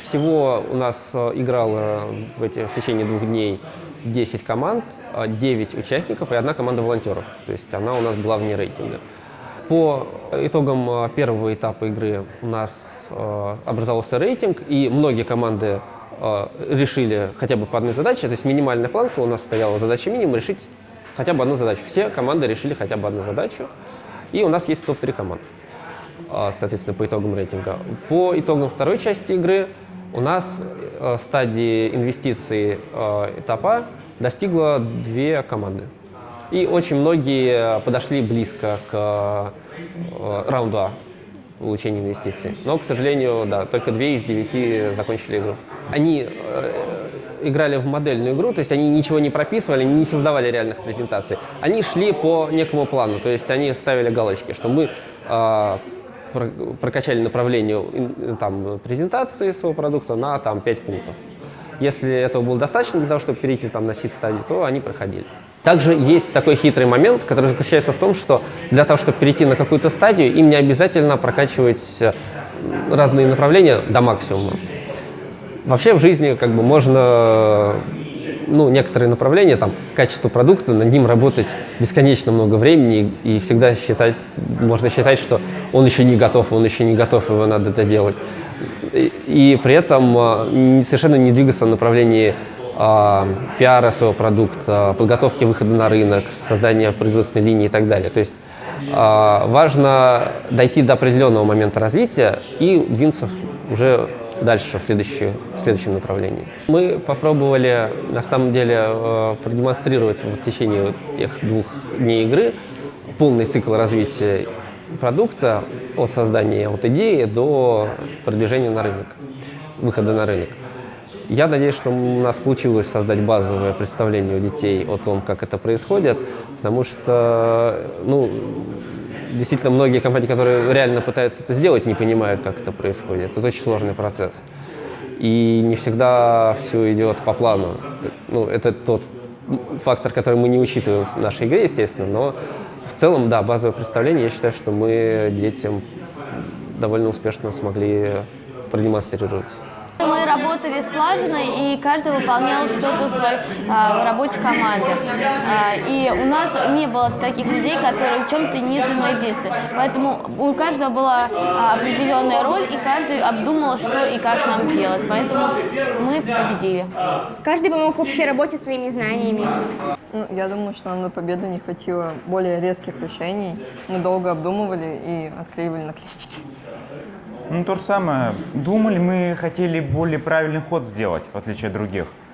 Всего у нас э, играло в, эти, в течение двух дней 10 команд, э, 9 участников и одна команда волонтеров. То есть она у нас была вне рейтинга. По итогам э, первого этапа игры у нас э, образовался рейтинг, и многие команды решили хотя бы по одной задаче. То есть минимальная планка у нас стояла задача минимум решить хотя бы одну задачу. Все команды решили хотя бы одну задачу, и у нас есть топ-3 команд э, соответственно, по итогам рейтинга. По итогам второй части игры у нас э, стадии инвестиций э, этапа достигла две команды. И очень многие подошли близко к э, раунду А получения инвестиций. Но, к сожалению, да, только две из девяти закончили игру. Они играли в модельную игру, то есть они ничего не прописывали, не создавали реальных презентаций. Они шли по некому плану, то есть они ставили галочки, что мы прокачали направление там, презентации своего продукта на там, 5 пунктов. Если этого было достаточно для того, чтобы перейти там, на сид-стадию, то они проходили. Также есть такой хитрый момент, который заключается в том, что для того, чтобы перейти на какую-то стадию, им не обязательно прокачивать э, разные направления до максимума. Вообще в жизни как бы можно, ну, некоторые направления, там, качество продукта, над ним работать бесконечно много времени и всегда считать, можно считать, что он еще не готов, он еще не готов, его надо это делать. И, и при этом а, совершенно не двигаться в направлении а, пиара своего продукта, подготовки выхода на рынок, создания производственной линии и так далее. То есть а, важно дойти до определенного момента развития и двинуться уже дальше в, следующих- в следующем направлении. Мы попробовали на самом деле э, продемонстрировать в течение тех двух дней игры полный цикл развития продукта от создания от идеи до продвижения на рынок, выхода на рынок. Я надеюсь, что у нас получилось создать базовое представление у детей о том, как это происходит, потому что, ну, действительно, многие компании, которые реально пытаются это сделать, не понимают, как это происходит. Это очень сложный процесс. И не всегда все идет по плану. Ну, это тот фактор, который мы не учитываем в нашей игре, естественно, но в целом, да, базовое представление, я считаю, что мы детям довольно успешно смогли продемонстрировать. Мы работали слаженно, и каждый выполнял что-то в своей а, работе команды. А, и у нас не было таких людей, которые в чем-то не взаимодействовали. Поэтому у каждого была а, определенная роль, и каждый обдумал, что и как нам делать. Поэтому мы победили. Каждый помог общей работе своими знаниями. Ну, я думаю, что нам на победу не хватило более резких решений. Мы долго обдумывали и отклеивали наклеечки. Ну, то же самое. Думали, мы хотели более правильный ход сделать, в отличие от других.